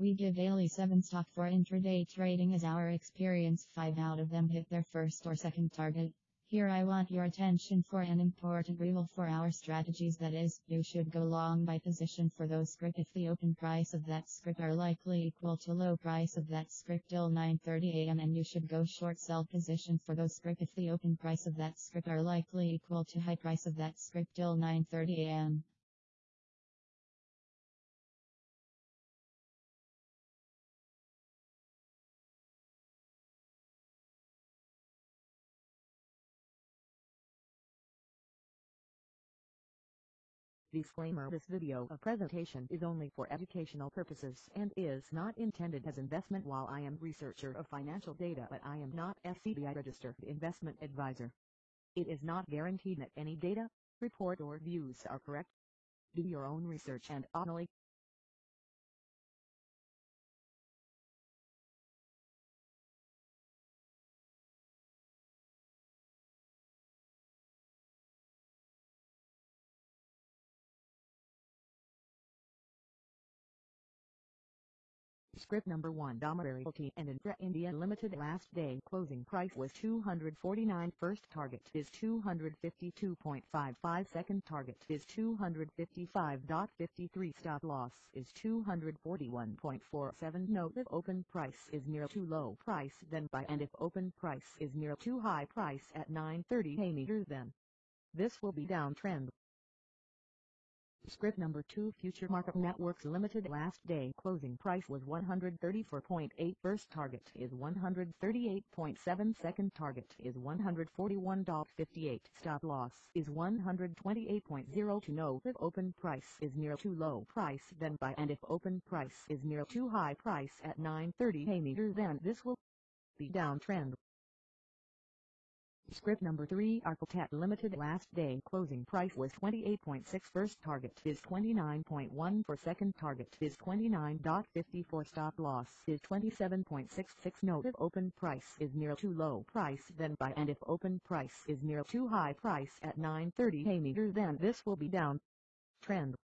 We give daily 7 stock for intraday trading as our experience. 5 out of them hit their first or second target. Here I want your attention for an important rule for our strategies. That is, you should go long by position for those script. If the open price of that script are likely equal to low price of that script till 9.30 am and you should go short sell position for those script. If the open price of that script are likely equal to high price of that script till 9.30 Disclaimer This video a presentation is only for educational purposes and is not intended as investment while I am researcher of financial data but I am not SEBI registered investment advisor. It is not guaranteed that any data, report or views are correct. Do your own research and only Script number 1 Dhamma Realty and Infra India Limited last day closing price was 249 first target is 252.55 second target is 255.53 stop loss is 241.47 note if open price is near too low price then buy and if open price is near too high price at 930 a meter then this will be downtrend Script number 2 Future Market Networks Limited last day. Closing price was 134.8 first target is 138.7 second target is 141.58 stop loss is 128.0 to know if open price is near too low price then buy. And if open price is near too high price at 930 a meter then this will be downtrend Script number 3 Architect Limited last day. Closing price was 28.6 first target is 29.1 for second target is 29.54 stop loss is 27.66 note if open price is near too low price then buy and if open price is near too high price at 930 a meter then this will be down. Trend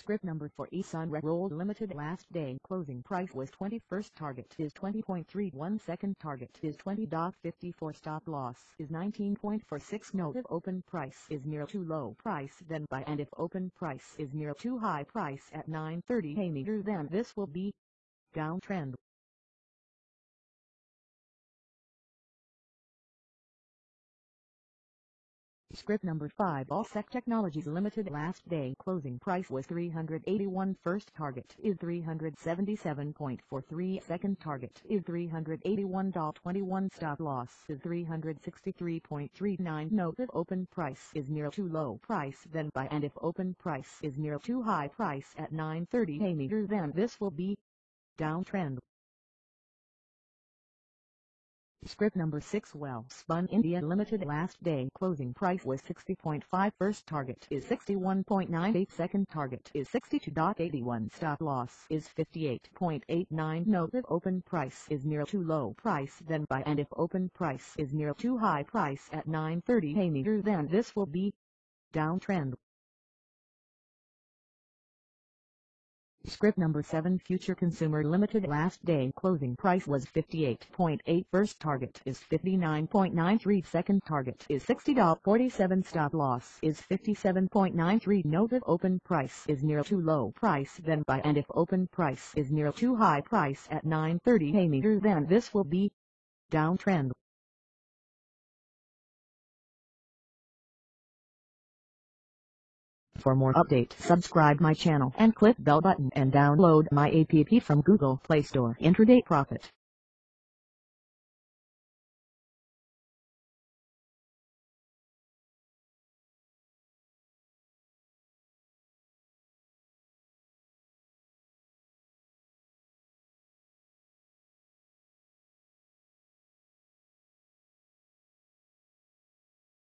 Script number for Esun Roll Limited last day. Closing price was 21st target is 20.31 second target is 20.54 stop loss is 19.46 note if open price is near too low price then buy and if open price is near too high price at 9.30 a meter then this will be downtrend Script number 5 Allsec Technologies Limited last day closing price was 381 first target is 377.43 second target is 381.21 stop loss is 363.39 note if open price is near too low price then buy and if open price is near too high price at 930 a meter then this will be downtrend Script number 6 Well Spun India Limited last day. Closing price was 60.5 first target is 61.98 second target is 62.81 stop loss is 58.89 note if open price is near too low price then buy and if open price is near too high price at 930 a meter then this will be downtrend Script number 7 Future Consumer Limited last day. Closing price was 58.8 first target is 59.93 second target is $60.47 stop loss is 57.93 note if open price is near too low price then buy and if open price is near too high price at 930 a meter then this will be downtrend For more update, subscribe my channel and click bell button and download my app from Google Play Store. Intraday Profit